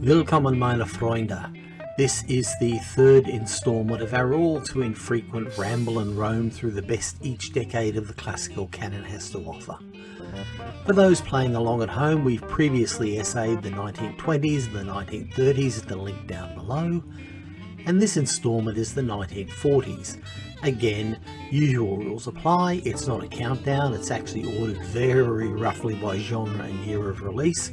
Willkommen meine Freunde. This is the third instalment of our all too infrequent ramble and roam through the best each decade of the classical canon has to offer. For those playing along at home, we've previously essayed the 1920s, the 1930s, at the link down below, and this instalment is the 1940s. Again, usual rules apply, it's not a countdown, it's actually ordered very roughly by genre and year of release,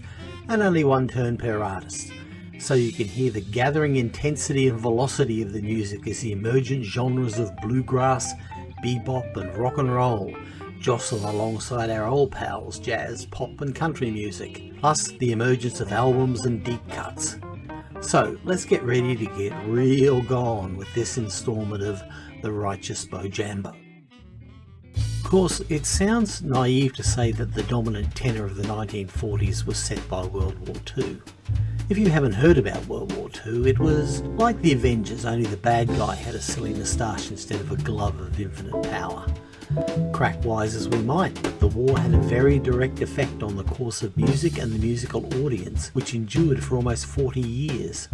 and only one turn per artist. So you can hear the gathering intensity and velocity of the music as the emergent genres of bluegrass, bebop and rock and roll jostle alongside our old pals jazz, pop and country music, plus the emergence of albums and deep cuts. So let's get ready to get real gone with this instalment of The Righteous Bojambo. Of course, it sounds naive to say that the dominant tenor of the 1940s was set by World War II. If you haven't heard about World War II, it was like the Avengers, only the bad guy had a silly moustache instead of a glove of infinite power. Crack wise as we might, the war had a very direct effect on the course of music and the musical audience, which endured for almost 40 years.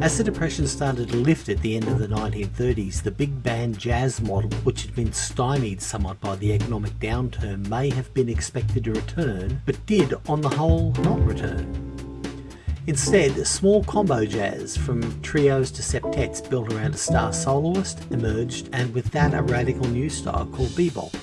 As the Depression started to lift at the end of the 1930s, the big band jazz model, which had been stymied somewhat by the economic downturn, may have been expected to return, but did on the whole not return. Instead, small combo jazz from trios to septets built around a star soloist emerged and with that a radical new style called bebop.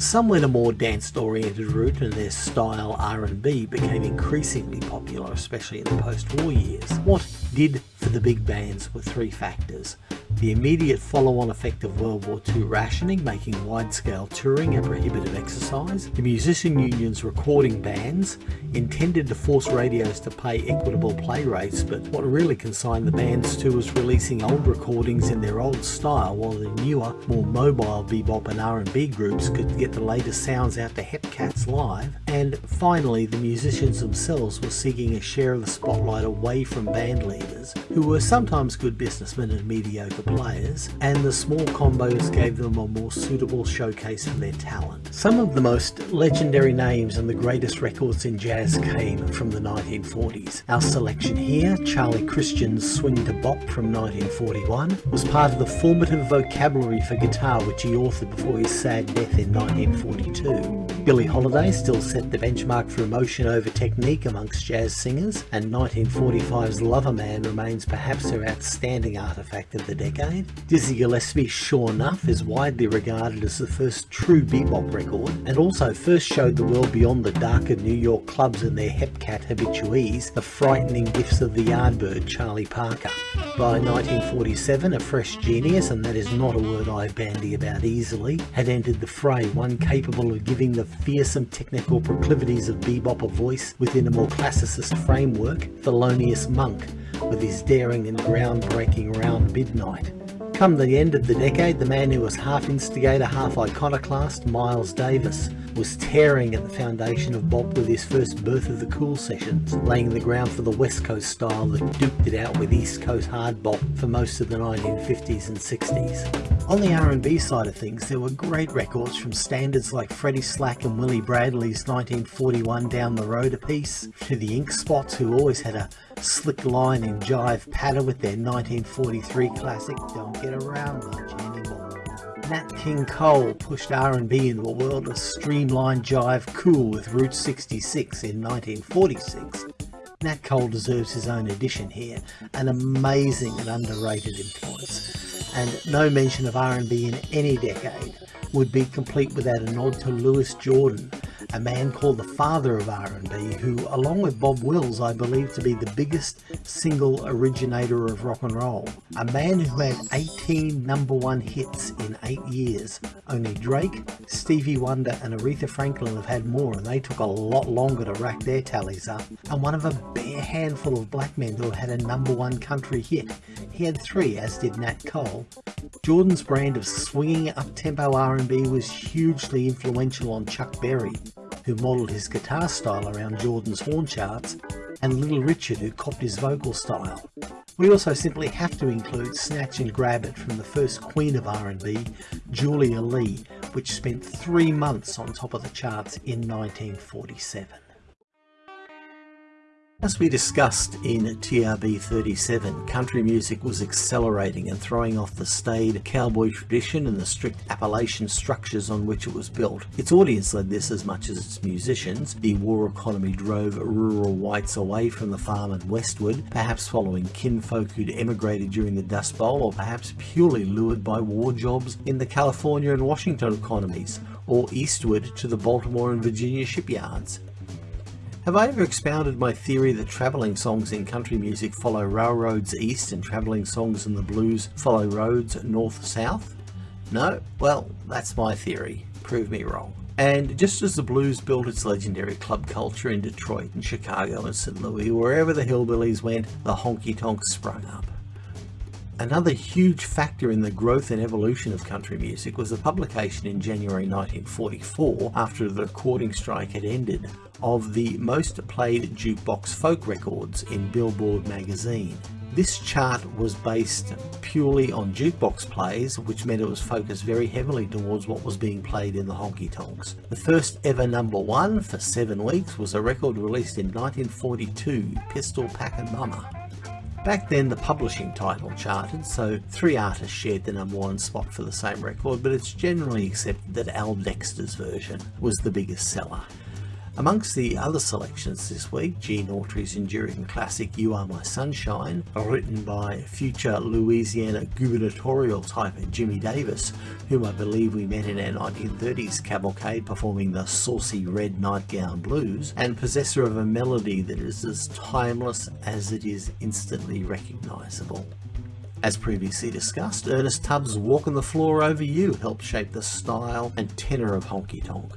Some went a more dance-oriented route and their style R&B became increasingly popular, especially in the post-war years. What did for the big bands were three factors the immediate follow-on effect of World War II rationing making wide-scale touring a prohibitive exercise, the musician unions recording bands intended to force radios to pay equitable play rates but what really consigned the bands to was releasing old recordings in their old style while the newer, more mobile bebop and R&B groups could get the latest sounds out to Hepcats live, and finally the musicians themselves were seeking a share of the spotlight away from band leaders, who were sometimes good businessmen and mediocre players, and the small combos gave them a more suitable showcase of their talent. Some of the most legendary names and the greatest records in jazz came from the 1940s. Our selection here, Charlie Christian's Swing to Bop from 1941, was part of the formative vocabulary for guitar which he authored before his sad death in 1942. Billie Holiday still set the benchmark for emotion over technique amongst jazz singers, and 1945's Lover Man remains perhaps her outstanding artifact of the decade. Dizzy Gillespie's Sure Enough is widely regarded as the first true bebop record, and also first showed the world beyond the darker New York clubs and their hepcat habitués the frightening gifts of the Yardbird Charlie Parker. By 1947, a fresh genius, and that is not a word I bandy about easily, had entered the fray, one capable of giving the fearsome technical proclivities of bebop a voice within a more classicist framework, Thelonious Monk, with his daring and groundbreaking Round Midnight. Come the end of the decade, the man who was half instigator, half iconoclast, Miles Davis, was tearing at the foundation of bop with his first Birth of the Cool sessions, laying the ground for the West Coast style that duked it out with East Coast hard bop for most of the 1950s and 60s. On the R&B side of things, there were great records from standards like Freddie Slack and Willie Bradley's 1941 Down the Road a piece, to the Ink Spots who always had a slick line and jive patter with their 1943 classic Don't Get Around Much Anymore. Nat King Cole pushed R&B into a world of streamlined jive cool with Route 66 in 1946. Nat Cole deserves his own edition here, an amazing and underrated influence, and no mention of R&B in any decade would be complete without a nod to Louis Jordan, a man called the father of R&B who, along with Bob Wills, I believe to be the biggest single originator of rock and roll. A man who had 18 number one hits in 8 years. Only Drake, Stevie Wonder and Aretha Franklin have had more and they took a lot longer to rack their tallies up. And one of a bare handful of black men who had a number one country hit. He had three as did Nat Cole. Jordan's brand of swinging up-tempo R&B was hugely influential on Chuck Berry who modelled his guitar style around Jordan's horn charts, and Little Richard who copied his vocal style. We also simply have to include Snatch and Grab It from the first queen of R&B, Julia Lee, which spent three months on top of the charts in 1947. As we discussed in TRB 37, country music was accelerating and throwing off the staid cowboy tradition and the strict Appalachian structures on which it was built. Its audience led this as much as its musicians. The war economy drove rural whites away from the farm and westward, perhaps following kinfolk who'd emigrated during the Dust Bowl, or perhaps purely lured by war jobs in the California and Washington economies, or eastward to the Baltimore and Virginia shipyards. Have I ever expounded my theory that travelling songs in country music follow railroads east and travelling songs in the blues follow roads north-south? No? Well, that's my theory. Prove me wrong. And just as the blues built its legendary club culture in Detroit and Chicago and St. Louis, wherever the hillbillies went, the honky-tonks sprung up. Another huge factor in the growth and evolution of country music was the publication in January 1944, after the recording strike had ended, of the most played jukebox folk records in Billboard magazine. This chart was based purely on jukebox plays, which meant it was focused very heavily towards what was being played in the honky tonks. The first ever number one for seven weeks was a record released in 1942, Pistol Packin' Mama. Back then the publishing title charted, so three artists shared the number one spot for the same record, but it's generally accepted that Al Dexter's version was the biggest seller. Amongst the other selections this week, Gene Autry's enduring classic You Are My Sunshine, written by future Louisiana gubernatorial type Jimmy Davis, whom I believe we met in our 1930s cavalcade performing the saucy red nightgown blues, and possessor of a melody that is as timeless as it is instantly recognisable. As previously discussed, Ernest Tubb's Walking the Floor Over You helped shape the style and tenor of honky tonk.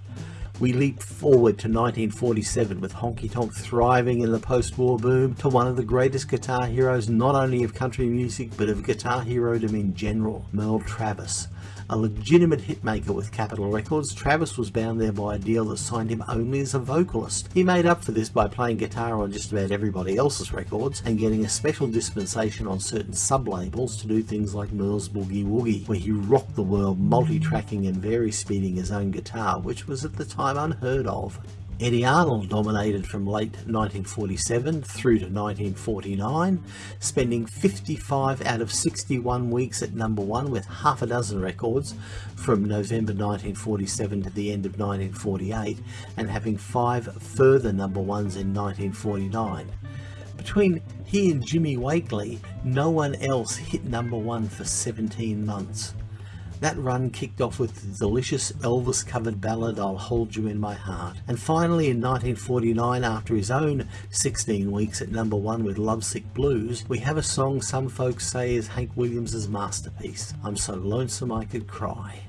We leap forward to 1947 with honky tonk thriving in the post-war boom to one of the greatest guitar heroes not only of country music but of guitar herodom in general, Merle Travis. A legitimate hitmaker with Capitol Records, Travis was bound there by a deal that signed him only as a vocalist. He made up for this by playing guitar on just about everybody else's records and getting a special dispensation on certain sub-labels to do things like Merle's Boogie Woogie, where he rocked the world multi-tracking and vari-speeding his own guitar, which was at the time unheard of. Eddy Arnold dominated from late 1947 through to 1949, spending 55 out of 61 weeks at number one with half a dozen records from November 1947 to the end of 1948 and having five further number ones in 1949. Between he and Jimmy Wakely, no one else hit number one for 17 months. That run kicked off with the delicious Elvis covered ballad I'll Hold You in My Heart. And finally in 1949 after his own 16 weeks at number one with Lovesick Blues, we have a song some folks say is Hank Williams' masterpiece, I'm So Lonesome I Could Cry.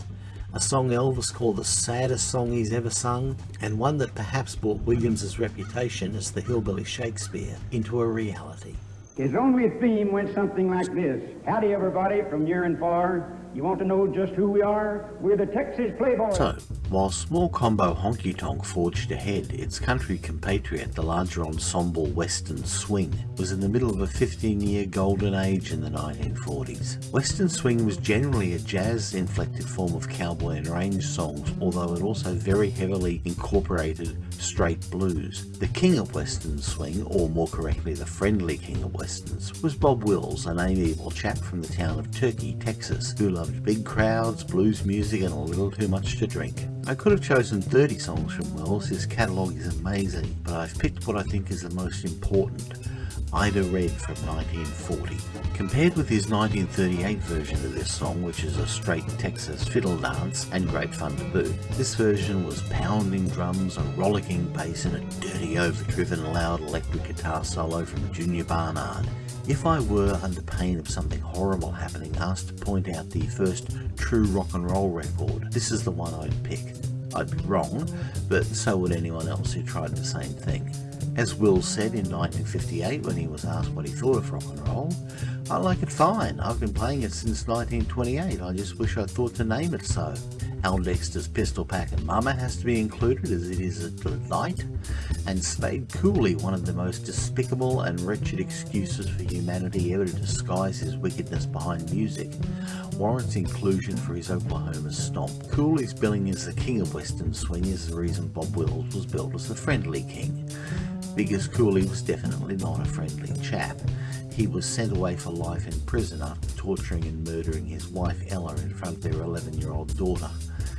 A song Elvis called the saddest song he's ever sung, and one that perhaps brought Williams' reputation as the hillbilly Shakespeare into a reality. His only theme went something like this. Howdy everybody from near and far. You want to know just who we are? We're the Texas Playboys. So, while small combo honky tonk forged ahead, its country compatriot, the larger ensemble Western Swing, was in the middle of a 15 year golden age in the 1940s. Western Swing was generally a jazz inflected form of cowboy and range songs, although it also very heavily incorporated straight blues. The king of Western Swing, or more correctly the friendly king of Westerns, was Bob Wills, an amiable chap from the town of Turkey, Texas, who loved big crowds, blues music and a little too much to drink. I could have chosen 30 songs from Wills, his catalogue is amazing, but I've picked what I think is the most important, Ida Red from 1940. Compared with his 1938 version of this song, which is a straight Texas fiddle dance and great fun to boot, this version was pounding drums, a rollicking bass and a dirty overdriven loud electric guitar solo from Junior Barnard. If I were under pain of something horrible happening asked to point out the first true rock and roll record, this is the one I'd pick. I'd be wrong, but so would anyone else who tried the same thing. As Will said in 1958 when he was asked what he thought of rock and roll, I like it fine, I've been playing it since 1928, I just wish I'd thought to name it so. Al Dexter's Pistol Packin' Mama has to be included as it is a delight, and Spade Cooley, one of the most despicable and wretched excuses for humanity ever to disguise his wickedness behind music, warrants inclusion for his Oklahoma stomp. Cooley's billing as the king of western swing is the reason Bob Wills was billed as the friendly king. Because Cooley was definitely not a friendly chap. He was sent away for life in prison after torturing and murdering his wife Ella in front of their 11 year old daughter.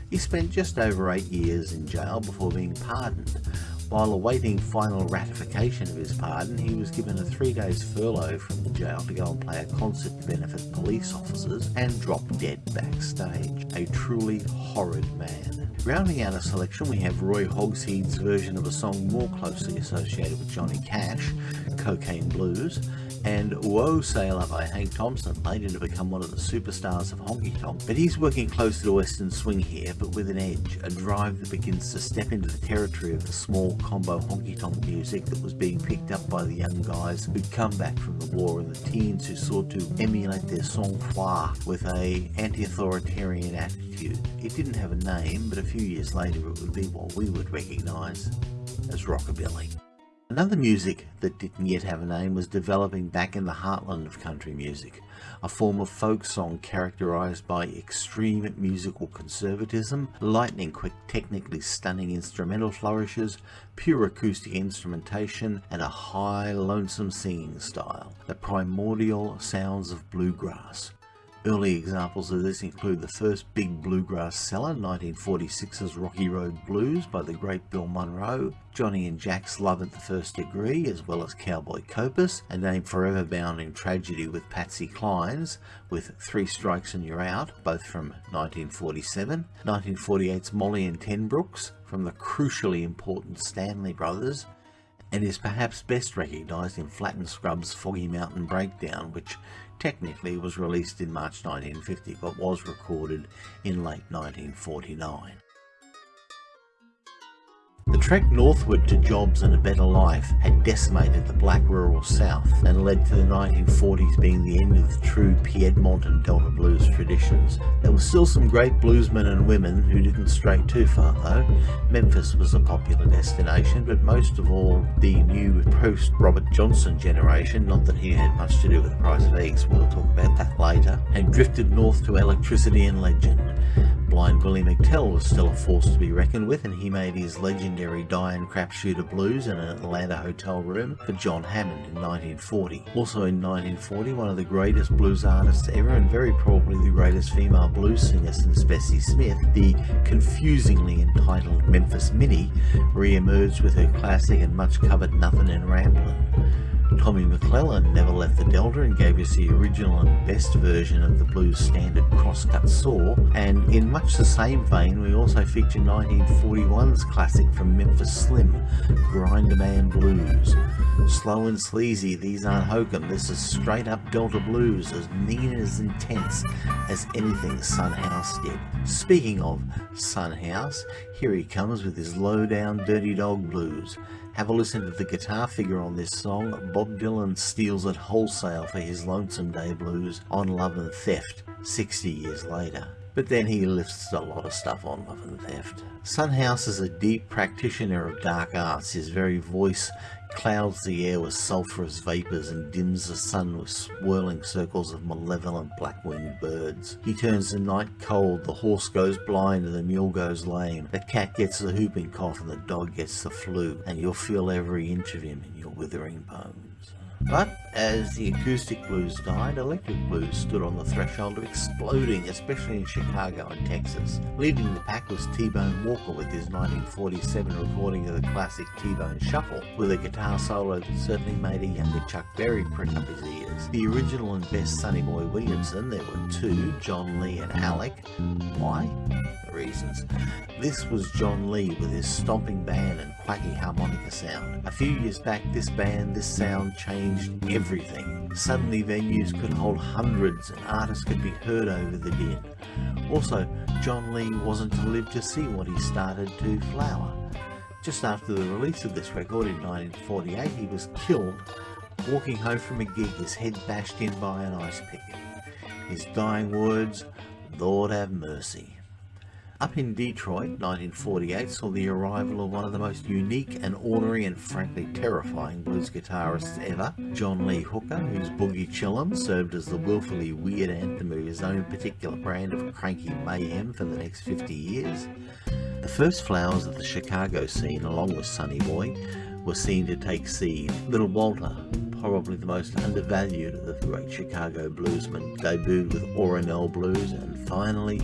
He spent just over eight years in jail before being pardoned. While awaiting final ratification of his pardon, he was given a three days furlough from the jail to go and play a concert to benefit police officers and drop dead backstage. A truly horrid man. Rounding out a selection, we have Roy Hogsed's version of a song more closely associated with Johnny Cash, Cocaine Blues, and Whoa Sailor by Hank Thompson, later to become one of the superstars of honky tonk. But he's working closer to the western swing here, but with an edge, a drive that begins to step into the territory of the small combo honky tonk music that was being picked up by the young guys who'd come back from the war and the teens who sought to emulate their sang-froid with a anti-authoritarian attitude. It didn't have a name, but a few years later it would be what we would recognise as rockabilly. Another music that didn't yet have a name was developing back in the heartland of country music, a form of folk song characterized by extreme musical conservatism, lightning quick technically stunning instrumental flourishes, pure acoustic instrumentation, and a high lonesome singing style, the primordial sounds of bluegrass. Early examples of this include the first big bluegrass seller, 1946's Rocky Road Blues by the great Bill Monroe, Johnny and Jack's Love at the First Degree, as well as Cowboy Copas, a name forever bound in tragedy with Patsy Cline's, with Three Strikes and You're Out, both from 1947, 1948's Molly and Ten Brooks, from the crucially important Stanley Brothers, and is perhaps best recognised in Flatt and Scruggs' Foggy Mountain Breakdown, which technically was released in March 1950 but was recorded in late 1949. The trek northward to jobs and a better life had decimated the black rural south and led to the 1940s being the end of the true Piedmont and Delta blues traditions. There were still some great bluesmen and women who didn't stray too far though. Memphis was a popular destination but most of all the new post Robert Johnson generation, not that he had much to do with the price of eggs, we'll talk about that later, had drifted north to electricity and legend. Blind Willie McTell was still a force to be reckoned with and he made his legendary Dying Crapshooter Blues in an Atlanta hotel room for John Hammond in 1940. Also in 1940, one of the greatest blues artists ever and very probably the greatest female blues singer since Bessie Smith, the confusingly entitled Memphis Minnie, re-emerged with her classic and much covered Nothing in Ramblin'. Tommy McClennan never left the Delta and gave us the original and best version of the blues standard Crosscut Saw, and in much the same vein we also feature 1941's classic from Memphis Slim, Grinder Man Blues. Slow and sleazy, these aren't hokum, this is straight up Delta Blues, as mean and as intense as anything Son House did. Speaking of Son House, here he comes with his low down Dirty Dog Blues. Have a listen to the guitar figure on this song. Bob Dylan steals it wholesale for his Lonesome Day Blues on Love and Theft 60 years later. But then he lifts a lot of stuff on Love and Theft. Son House is a deep practitioner of dark arts. His very voice clouds the air with sulphurous vapours and dims the sun with swirling circles of malevolent black-winged birds. He turns the night cold, the horse goes blind and the mule goes lame. The cat gets the whooping cough and the dog gets the flu, and you'll feel every inch of him in your withering bones. But as the acoustic blues died, electric blues stood on the threshold of exploding, especially in Chicago and Texas. Leading the pack was T-Bone Walker with his 1947 recording of the classic T-Bone Shuffle, with a guitar solo that certainly made a younger Chuck Berry prick up his ears. The original and best Sonny Boy Williamson, there were two, John Lee and Alec. Why? reasons. This was John Lee with his stomping band and quacky harmonica sound. A few years back this band, this sound changed everything. Suddenly venues could hold hundreds and artists could be heard over the din. Also, John Lee wasn't to live to see what he started to flower. Just after the release of this record in 1948 he was killed walking home from a gig, his head bashed in by an ice pick. His dying words, Lord have mercy. Up in Detroit, 1948 saw the arrival of one of the most unique and ornery and frankly terrifying blues guitarists ever, John Lee Hooker, whose Boogie Chillen served as the willfully weird anthem of his own particular brand of cranky mayhem for the next 50 years. The first flowers of the Chicago scene, along with Sonny Boy, were seen to take seed. Little Walter, probably the most undervalued of the great Chicago bluesmen, debuted with Ora Nelle Blues, and finally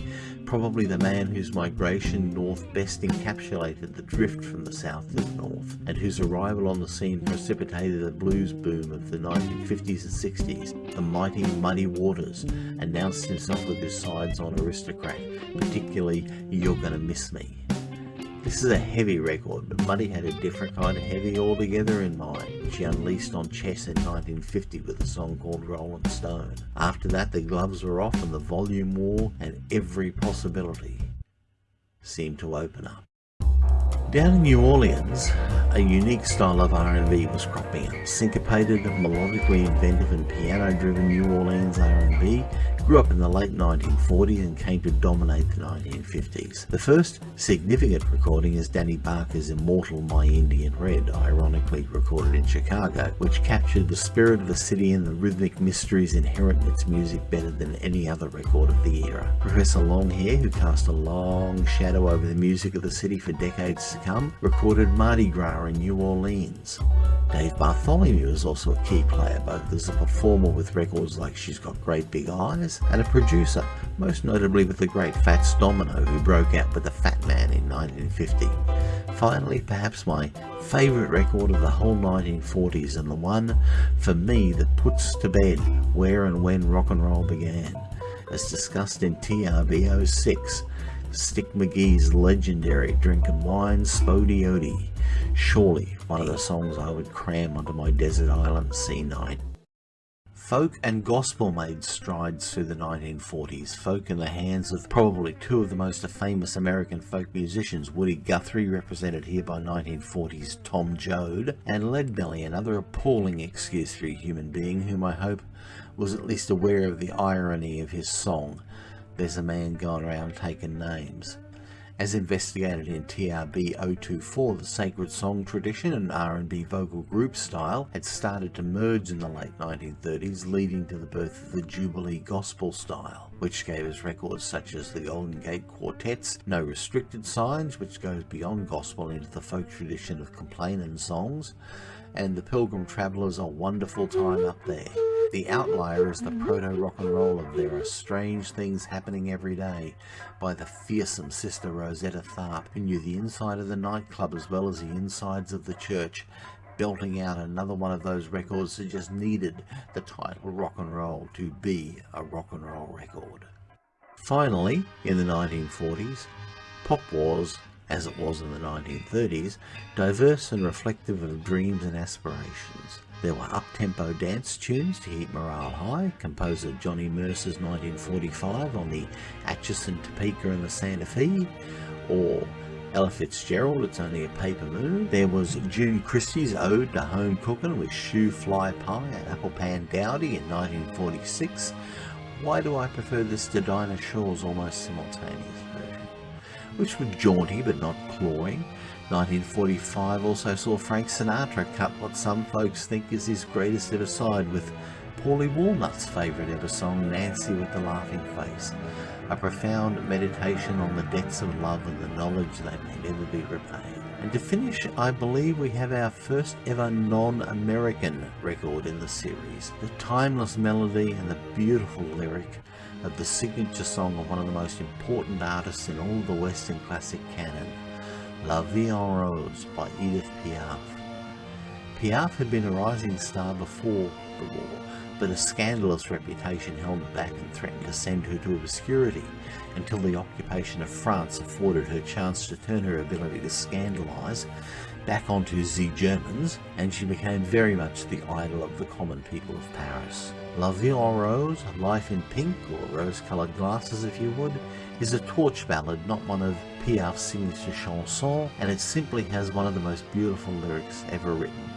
probably the man whose migration north best encapsulated the drift from the south to the north, and whose arrival on the scene precipitated the blues boom of the 1950s and 60s. The mighty Muddy Waters announced himself with his sides on Aristocrat, particularly You're Gonna Miss Me. This is a heavy record, but Muddy had a different kind of heavy altogether in mind, which he unleashed on Chess in 1950 with a song called Rolling Stone. After that, the gloves were off and the volume war and every possibility seemed to open up. Down in New Orleans, a unique style of R&B was cropping up. Syncopated, melodically inventive and piano-driven New Orleans R&B grew up in the late 1940s and came to dominate the 1950s. The first significant recording is Danny Barker's immortal My Indian Red, ironically recorded in Chicago, which captured the spirit of the city and the rhythmic mysteries inherent in its music better than any other record of the era. Professor Longhair, who cast a long shadow over the music of the city for decades to come, recorded Mardi Gras in New Orleans. Dave Bartholomew is also a key player, both as a performer with records like She's Got Great Big Eyes and a producer, most notably with the great Fats Domino who broke out with The Fat Man in 1950. Finally, perhaps my favourite record of the whole 1940s and the one, for me, that puts to bed where and when rock and roll began, as discussed in TRB 06, Stick McGee's legendary Drinkin' Wine Spo-Dee-O-Dee surely one of the songs I would cram onto my desert island C9. Folk and gospel made strides through the 1940s, folk in the hands of probably two of the most famous American folk musicians, Woody Guthrie, represented here by 1940s Tom Joad, and Leadbelly, another appalling excuse for a human being whom I hope was at least aware of the irony of his song, There's a Man Going Around Taking Names. As investigated in TRB 024, the sacred song tradition and R&B vocal group style had started to merge in the late 1930s, leading to the birth of the Jubilee gospel style, which gave us records such as the Golden Gate Quartets, No Restricted Signs, which goes beyond gospel into the folk tradition of complaining songs, and the Pilgrim Travelers A Wonderful Time Up There. The outlier is the proto-rock and roll of There Are Strange Things Happening Every Day by the fearsome Sister Rosetta Tharpe, who knew the inside of the nightclub as well as the insides of the church, belting out another one of those records that just needed the title rock and roll to be a rock and roll record. Finally, in the 1940s, pop was, as it was in the 1930s, diverse and reflective of dreams and aspirations. There were up-tempo dance tunes to keep morale high, composer Johnny Mercer's 1945 on the Atchison, Topeka and the Santa Fe, or Ella Fitzgerald, It's Only a Paper Moon. There was June Christy's Ode to Home Cooking with Shoo-Fly Pie and Apple Pan Dowdy in 1946. Why do I prefer this to Dinah Shore's almost simultaneous version? Which was jaunty but not cloying, 1945 also saw Frank Sinatra cut what some folks think is his greatest ever side with Paulie Walnut's favourite ever song, Nancy with the Laughing Face, a profound meditation on the debts of love and the knowledge they may never be repaid. And to finish, I believe we have our first ever non-American record in the series, the timeless melody and the beautiful lyric of the signature song of one of the most important artists in all the Western classic canon, La Vie en Rose by Edith Piaf. Piaf had been a rising star before the war, but a scandalous reputation held her back and threatened to send her to obscurity until the occupation of France afforded her chance to turn her ability to scandalise back onto the Germans, and she became very much the idol of the common people of Paris. La Vie en Rose, Life in Pink, or Rose-Coloured Glasses if you would, is a torch ballad, not one of Piaf's signature chansons, and it simply has one of the most beautiful lyrics ever written, written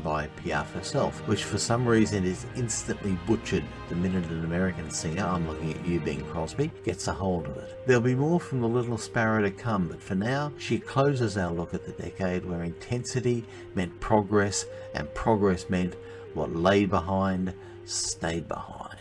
by Piaf herself, which for some reason is instantly butchered the minute an American singer, I'm looking at you Bing Crosby, gets a hold of it. There'll be more from the Little Sparrow to come, but for now, she closes our look at the decade where intensity meant progress and progress meant what lay behind stayed behind.